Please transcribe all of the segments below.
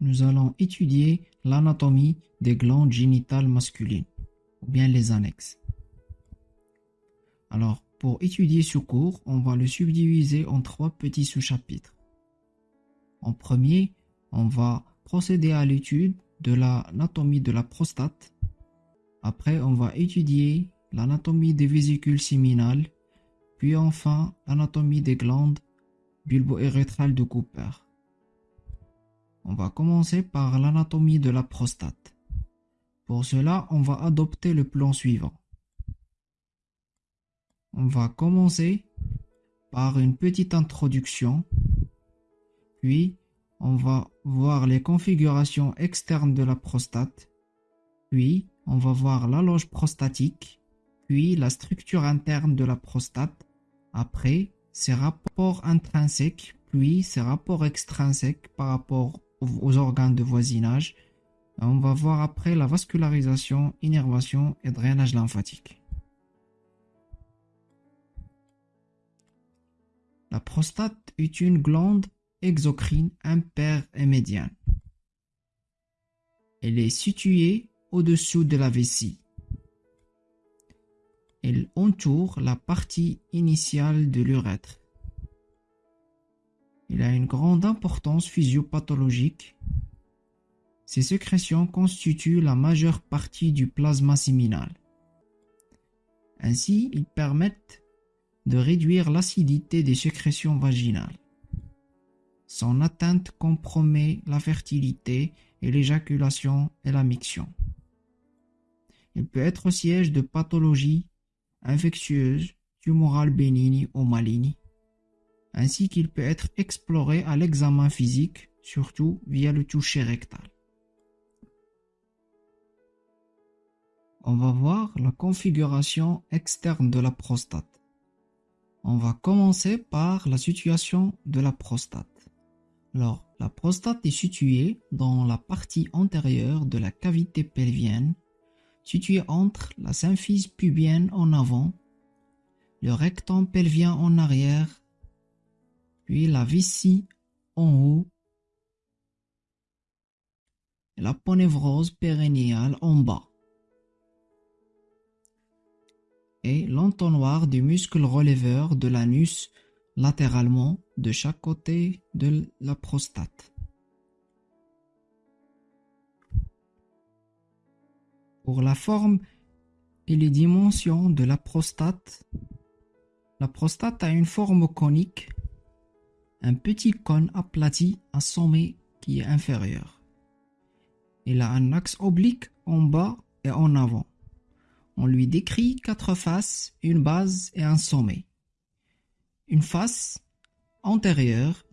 nous allons étudier l'anatomie des glandes génitales masculines, ou bien les annexes. Alors, pour étudier ce cours, on va le subdiviser en trois petits sous-chapitres. En premier, on va procéder à l'étude de l'anatomie de la prostate. Après, on va étudier l'anatomie des vésicules séminales, puis enfin l'anatomie des glandes bulbo-éréthrales de Cooper. On va commencer par l'anatomie de la prostate. Pour cela, on va adopter le plan suivant. On va commencer par une petite introduction, puis on va voir les configurations externes de la prostate, puis on va voir la loge prostatique, puis la structure interne de la prostate, après ses rapports intrinsèques, puis ses rapports extrinsèques par rapport aux organes de voisinage. On va voir après la vascularisation, innervation et drainage lymphatique. La prostate est une glande exocrine impaire et médiane. Elle est située au-dessous de la vessie. Elle entoure la partie initiale de l'urètre. Il a une grande importance physiopathologique. Ces sécrétions constituent la majeure partie du plasma séminal. Ainsi, ils permettent de réduire l'acidité des sécrétions vaginales. Son atteinte compromet la fertilité et l'éjaculation et la miction. Il peut être siège de pathologies infectieuses, tumorales bénignes ou malignes ainsi qu'il peut être exploré à l'examen physique, surtout via le toucher rectal. On va voir la configuration externe de la prostate. On va commencer par la situation de la prostate. Alors, la prostate est située dans la partie antérieure de la cavité pelvienne, située entre la symphyse pubienne en avant, le rectum pelvien en arrière puis la vessie en haut, la ponévrose périnéale en bas, et l'entonnoir du muscle releveur de l'anus latéralement de chaque côté de la prostate. Pour la forme et les dimensions de la prostate, la prostate a une forme conique un petit cône aplati à sommet qui est inférieur. Il a un axe oblique en bas et en avant. On lui décrit quatre faces, une base et un sommet. Une face antérieure,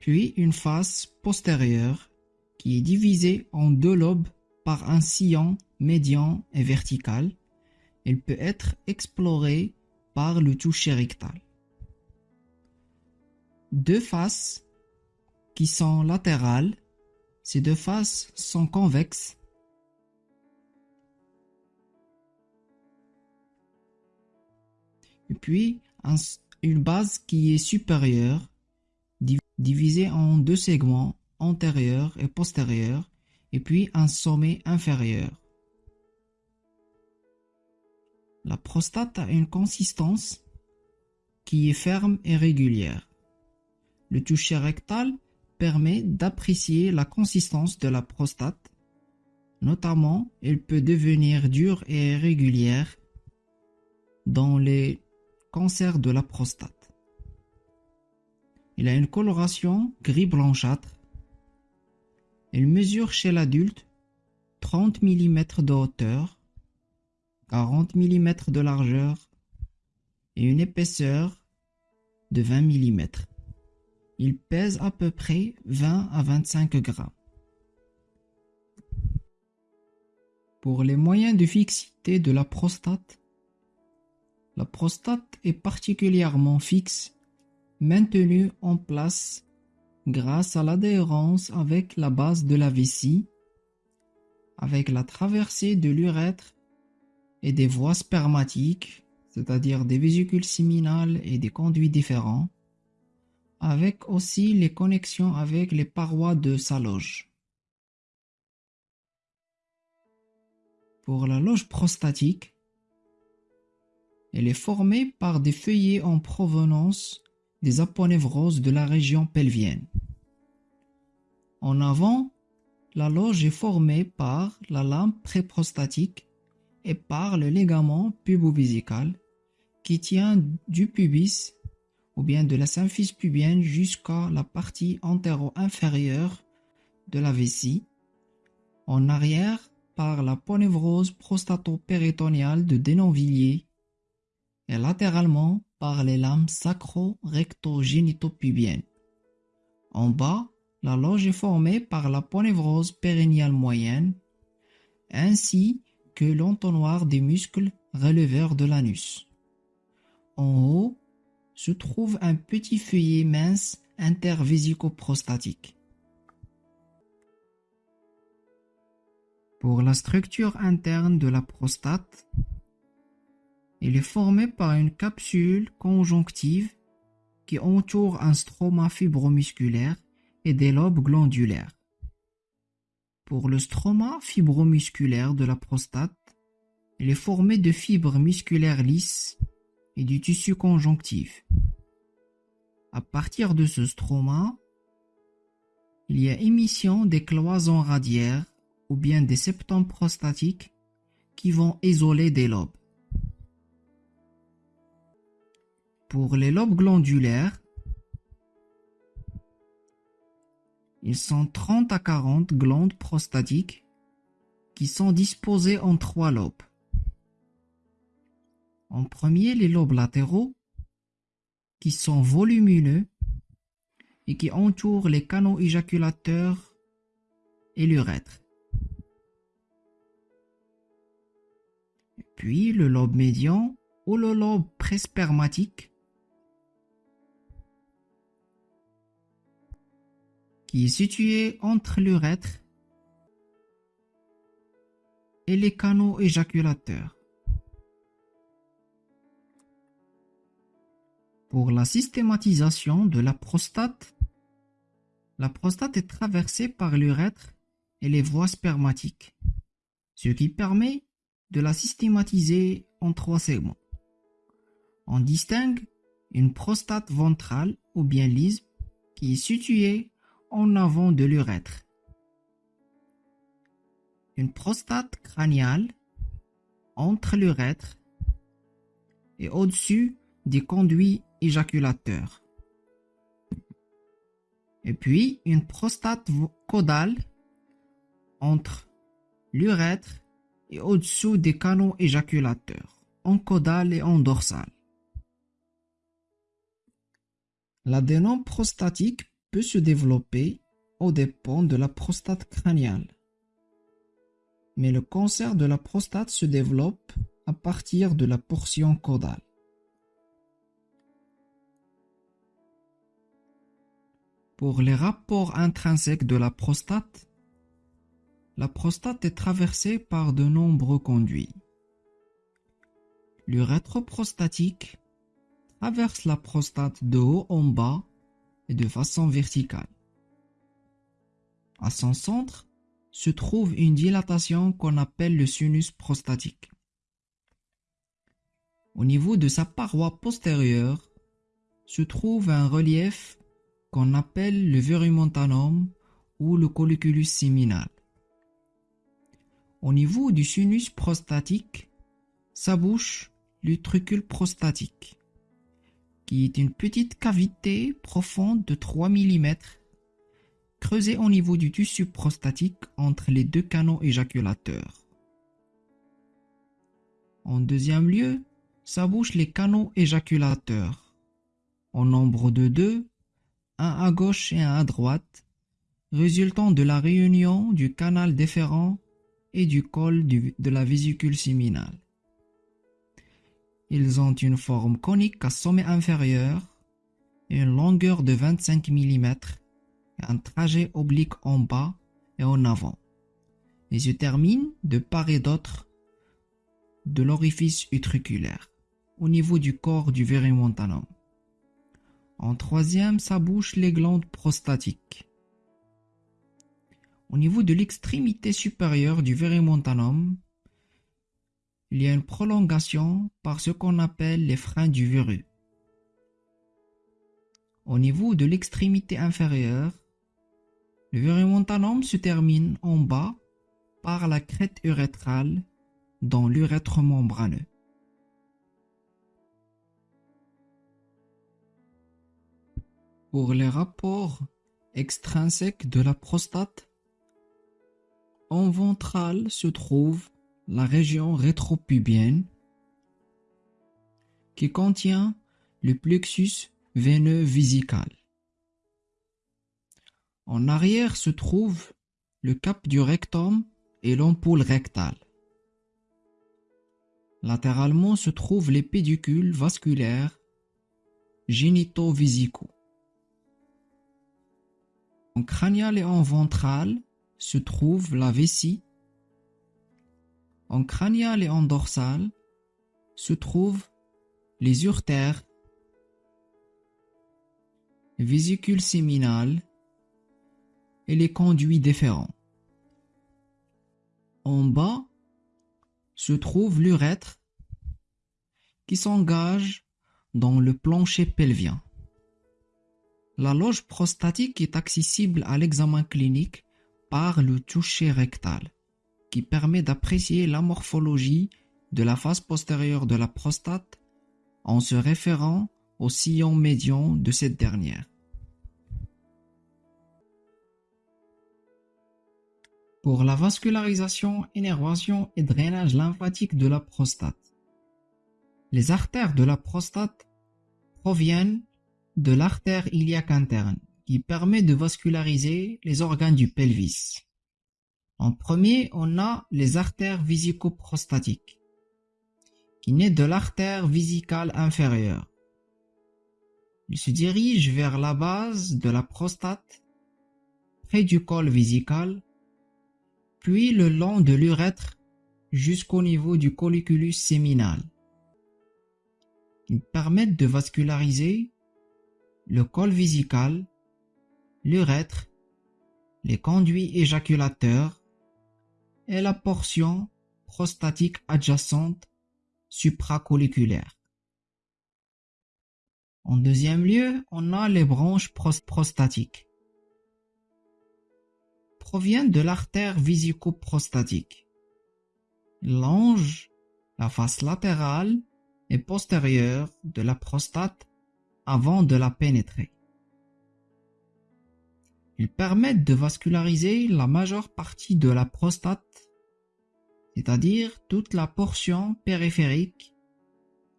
puis une face postérieure qui est divisée en deux lobes par un sillon médian et vertical. Elle peut être explorée par le toucher rectal. Deux faces qui sont latérales, ces deux faces sont convexes. Et puis une base qui est supérieure, divisée en deux segments antérieurs et postérieurs, et puis un sommet inférieur. La prostate a une consistance qui est ferme et régulière. Le toucher rectal permet d'apprécier la consistance de la prostate. Notamment, elle peut devenir dure et irrégulière dans les cancers de la prostate. Il a une coloration gris blanchâtre. Elle mesure chez l'adulte 30 mm de hauteur 40 mm de largeur et une épaisseur de 20 mm. Il pèse à peu près 20 à 25 grammes. Pour les moyens de fixité de la prostate, la prostate est particulièrement fixe, maintenue en place grâce à l'adhérence avec la base de la vessie, avec la traversée de l'urètre et des voies spermatiques, c'est-à-dire des vésicules séminales et des conduits différents, avec aussi les connexions avec les parois de sa loge. Pour la loge prostatique, elle est formée par des feuillets en provenance des aponevroses de la région pelvienne. En avant, la loge est formée par la lampe préprostatique et par le ligament pubovisical qui tient du pubis ou bien de la symphyse pubienne jusqu'à la partie antéro-inférieure de la vessie, en arrière par la ponévrose prostato-péritoniale de Denonvilliers et latéralement par les lames sacro-recto-génito-pubiennes. En bas, la loge est formée par la ponévrose périnéale moyenne ainsi que l'entonnoir des muscles releveurs de l'anus. En haut se trouve un petit feuillet mince intervésico-prostatique. Pour la structure interne de la prostate, il est formé par une capsule conjonctive qui entoure un stroma fibromusculaire et des lobes glandulaires. Pour le stroma fibromusculaire de la prostate, il est formé de fibres musculaires lisses et du tissu conjonctif. À partir de ce stroma, il y a émission des cloisons radiaires ou bien des septums prostatiques qui vont isoler des lobes. Pour les lobes glandulaires, ils sont 30 à 40 glandes prostatiques qui sont disposées en trois lobes. En premier, les lobes latéraux, qui sont volumineux et qui entourent les canaux éjaculateurs et l'urètre. Puis le lobe médian ou le lobe prespermatique, est situé entre l'urètre et les canaux éjaculateurs. Pour la systématisation de la prostate, la prostate est traversée par l'urètre et les voies spermatiques, ce qui permet de la systématiser en trois segments. On distingue une prostate ventrale ou bien lisse qui est située en avant de l'urètre, une prostate crâniale entre l'urètre et au-dessus des conduits éjaculateur. Et puis une prostate caudale entre l'urètre et au-dessous des canaux éjaculateurs, en caudal et en dorsal. L'adénome prostatique se développer au dépend de la prostate crâniale. Mais le cancer de la prostate se développe à partir de la portion caudale. Pour les rapports intrinsèques de la prostate, la prostate est traversée par de nombreux conduits. L'urètre prostatique traverse la prostate de haut en bas et de façon verticale. À son centre se trouve une dilatation qu'on appelle le sinus prostatique. Au niveau de sa paroi postérieure se trouve un relief qu'on appelle le verumontanum ou le colliculus séminal. Au niveau du sinus prostatique s'abouche l'utricule prostatique, qui est une petite cavité profonde de 3 mm creusée au niveau du tissu prostatique entre les deux canaux éjaculateurs. En deuxième lieu, s'abouchent les canaux éjaculateurs, en nombre de deux, un à gauche et un à droite, résultant de la réunion du canal déférent et du col de la vésicule séminale. Ils ont une forme conique à sommet inférieur et une longueur de 25 mm et un trajet oblique en bas et en avant. Ils se terminent de part et d'autre de l'orifice utriculaire, au niveau du corps du montanum. En troisième s'abouchent les glandes prostatiques. Au niveau de l'extrémité supérieure du verumontanum, il y a une prolongation par ce qu'on appelle les freins du verrue. Au niveau de l'extrémité inférieure, le verumontanum se termine en bas par la crête urétrale dans l'urètre membraneux. Pour les rapports extrinsèques de la prostate, en ventral se trouve la région rétropubienne qui contient le plexus veineux vésical. En arrière se trouve le cap du rectum et l'ampoule rectale. Latéralement se trouvent les pédicules vasculaires génito-vésicaux. En cranial et en ventral se trouve la vessie. En cranial et en dorsal se trouvent les urtères, les vésicules séminales et les conduits déférents. En bas se trouve l'urètre qui s'engage dans le plancher pelvien. La loge prostatique est accessible à l'examen clinique par le toucher rectal, qui permet d'apprécier la morphologie de la face postérieure de la prostate en se référant au sillon médian de cette dernière. Pour la vascularisation, énervation et drainage lymphatique de la prostate, les artères de la prostate proviennent de l'artère iliaque interne qui permet de vasculariser les organes du pelvis. En premier, on a les artères vésico-prostatiques qui naît de l'artère vésicale inférieure. Il se dirige vers la base de la prostate, près du col vésical, puis le long de l'urètre jusqu'au niveau du colliculus séminal. Ils permettent de vasculariser le col vésical, l'urètre, les conduits éjaculateurs et la portion prostatique adjacente supracolliculaire. En deuxième lieu, on a les branches prostatiques. Proviennent de l'artère vésico-prostatique. Longe la face latérale et postérieure de la prostate avant de la pénétrer. Ils permettent de vasculariser la majeure partie de la prostate, c'est-à-dire toute la portion périphérique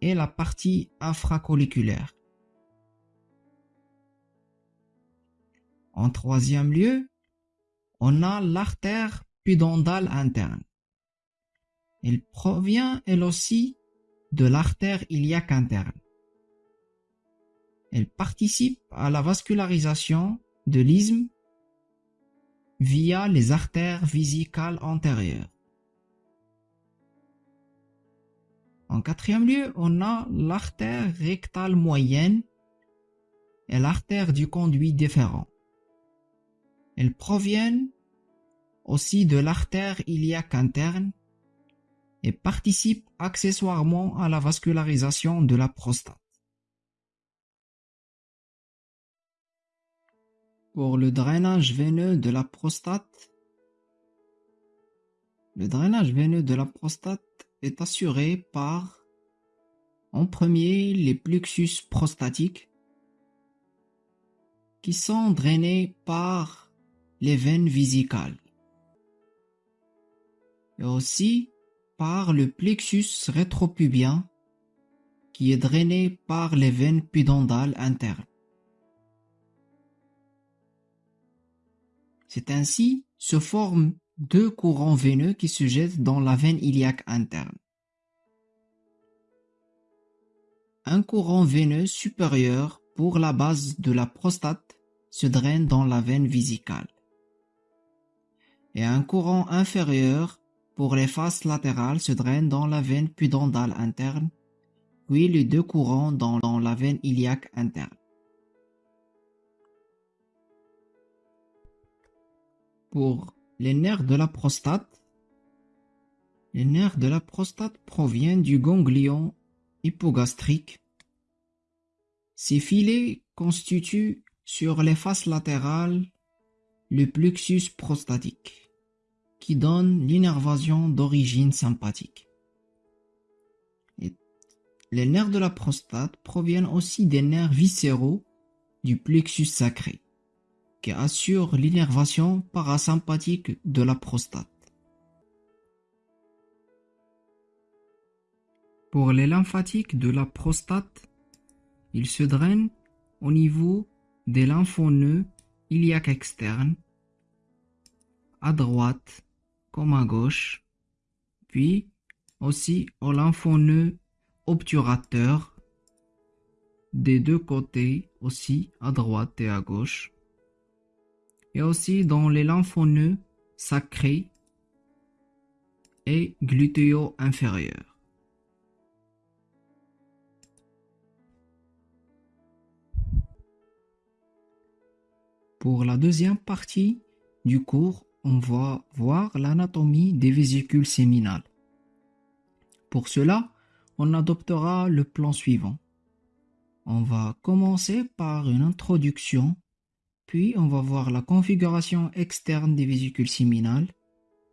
et la partie infracolliculaire. En troisième lieu, on a l'artère pudendale interne. Elle provient elle aussi de l'artère iliaque interne. Elle participe à la vascularisation de l'isthme via les artères vésicales antérieures. En quatrième lieu, on a l'artère rectale moyenne et l'artère du conduit déférent. Elles proviennent aussi de l'artère iliaque interne et participent accessoirement à la vascularisation de la prostate. Pour le drainage veineux de la prostate, le drainage veineux de la prostate est assuré par, en premier, les plexus prostatiques qui sont drainés par les veines vésicales et aussi par le plexus rétropubien qui est drainé par les veines pudendales internes. C'est ainsi se forment deux courants veineux qui se jettent dans la veine iliaque interne. Un courant veineux supérieur pour la base de la prostate se draine dans la veine vésicale. Et un courant inférieur pour les faces latérales se draine dans la veine pudendale interne, puis les deux courants dans la veine iliaque interne. Pour les nerfs de la prostate, les nerfs de la prostate proviennent du ganglion hypogastrique. Ces filets constituent sur les faces latérales le plexus prostatique, qui donne l'innervation d'origine sympathique. les nerfs de la prostate proviennent aussi des nerfs viscéraux du plexus sacré, qui assure l'innervation parasympathique de la prostate. Pour les lymphatiques de la prostate, ils se drainent au niveau des lymphoneux iliaques externes, à droite comme à gauche, puis aussi au lymphoneux obturateur des deux côtés aussi à droite et à gauche, et aussi dans les lymphoneux sacrés et glutéo inférieurs. Pour la deuxième partie du cours, on va voir l'anatomie des vésicules séminales. Pour cela, on adoptera le plan suivant. On va commencer par une introduction, puis on va voir la configuration externe des vésicules séminales,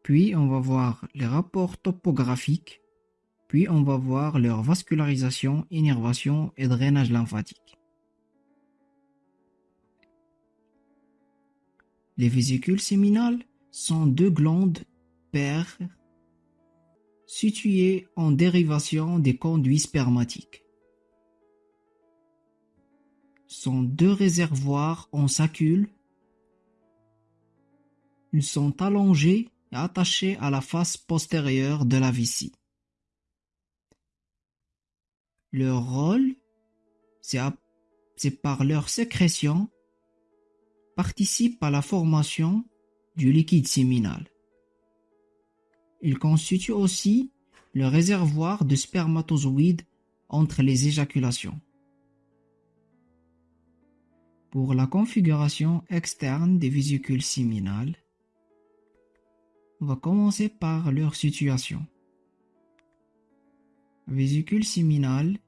puis on va voir les rapports topographiques, puis on va voir leur vascularisation, innervation et drainage lymphatique. Les vésicules séminales sont deux glandes paires situées en dérivation des conduits spermatiques. Sont deux réservoirs en sacule. Ils sont allongés et attachés à la face postérieure de la vessie. Leur rôle, c'est par leur sécrétion participe à la formation du liquide séminal. Il constitue aussi le réservoir de spermatozoïdes entre les éjaculations. Pour la configuration externe des vésicules séminales, on va commencer par leur situation. La vésicule séminale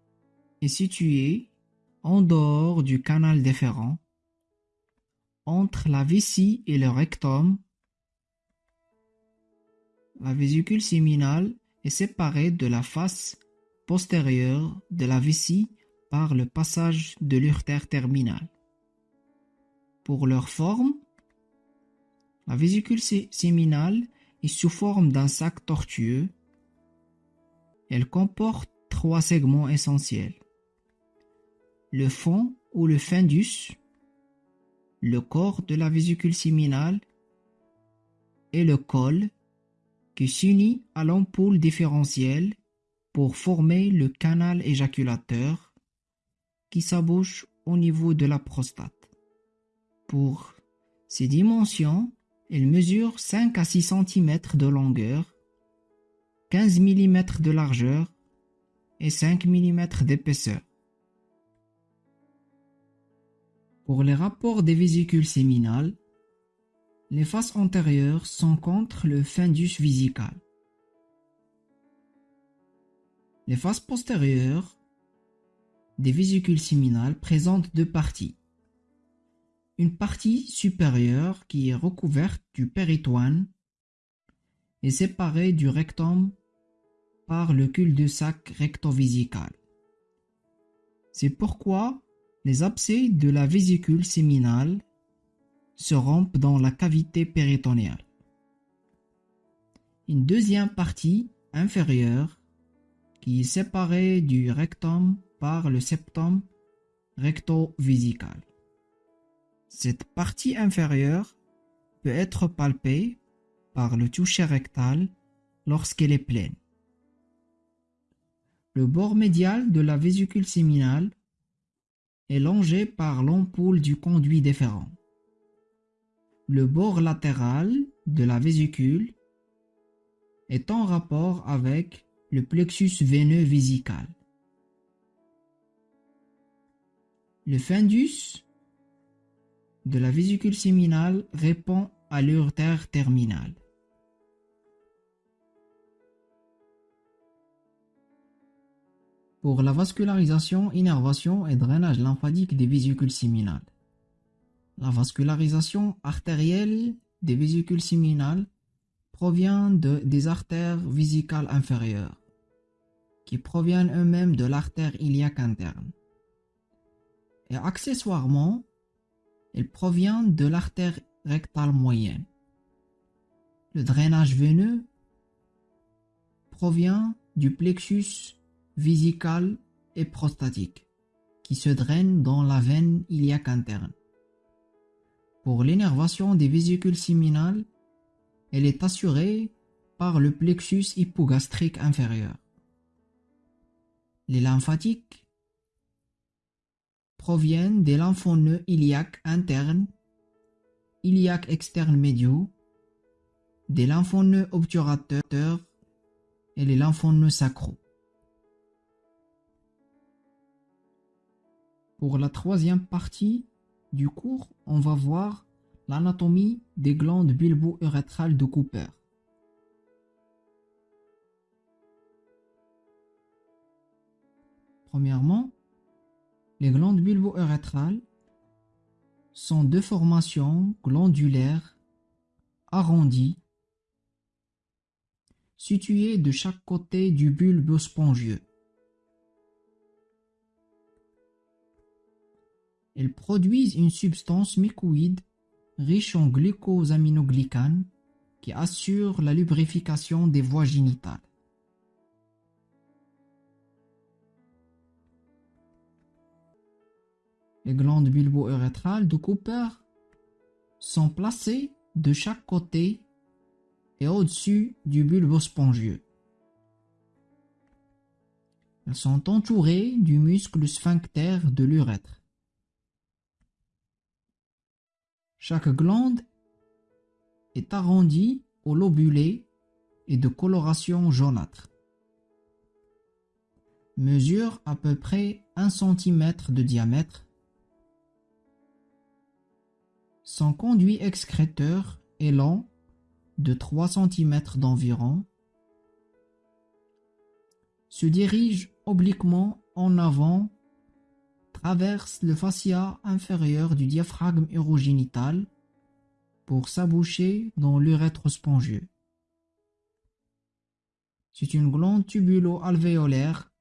est située en dehors du canal déférent entre la vessie et le rectum, la vésicule séminale est séparée de la face postérieure de la vessie par le passage de l'urtère terminale. Pour leur forme, la vésicule séminale est sous forme d'un sac tortueux. Elle comporte trois segments essentiels. Le fond ou le fundus, le corps de la vésicule séminale et le col qui s'unit à l'ampoule différentielle pour former le canal éjaculateur qui s'abouche au niveau de la prostate. Pour ces dimensions, elle mesure 5 à 6 cm de longueur, 15 mm de largeur et 5 mm d'épaisseur. Pour les rapports des vésicules séminales, les faces antérieures sont contre le fundus vésical. Les faces postérieures des vésicules séminales présentent deux parties. Une partie supérieure qui est recouverte du péritoine est séparée du rectum par le cul-de-sac rectovisical. C'est pourquoi les abcès de la vésicule séminale se rompent dans la cavité péritonéale. Une deuxième partie inférieure qui est séparée du rectum par le septum recto-vésical. Cette partie inférieure peut être palpée par le toucher rectal lorsqu'elle est pleine. Le bord médial de la vésicule séminale est longé par l'ampoule du conduit déférent. Le bord latéral de la vésicule est en rapport avec le plexus veineux vésical. Le fundus de la vésicule séminale répond à l'urtère terminale. Pour la vascularisation, innervation et drainage lymphatique des vésicules séminales. La vascularisation artérielle des vésicules séminales provient de, des artères vésicales inférieures, qui proviennent eux-mêmes de l'artère iliaque interne. Et accessoirement, elle provient de l'artère rectale moyenne. Le drainage veineux provient du plexus vésical et prostatique, qui se draine dans la veine iliaque interne. Pour l'énervation des vésicules séminales, elle est assurée par le plexus hypogastrique inférieur. Les lymphatiques proviennent des lymphoneux iliaques internes, iliaques externes médiaux, des lymphoneux obturateurs et les lymphoneux sacraux. Pour la troisième partie du cours, on va voir l'anatomie des glandes bulbo-urétrales de Cooper. Premièrement, les glandes bulbo-urétrales sont deux formations glandulaires arrondies situées de chaque côté du bulbe spongieux. Elles produisent une substance mycoïde riche en glucosaminoglycanes qui assure la lubrification des voies génitales. Les glandes bulbo-urétrales de Cooper sont placées de chaque côté et au-dessus du bulbe spongieux. Elles sont entourées du muscle sphincter de l'urètre. Chaque glande est arrondie au lobulé et de coloration jaunâtre. Mesure à peu près 1 cm de diamètre. Son conduit excréteur est long de 3 cm d'environ. Se dirige obliquement en avant traverse le fascia inférieur du diaphragme urogénital pour s'aboucher dans l'urètre spongieux. C'est une glande tubulo-alvéolaire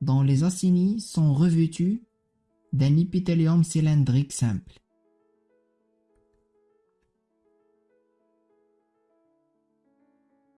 dont les acini sont revêtus d'un épithélium cylindrique simple.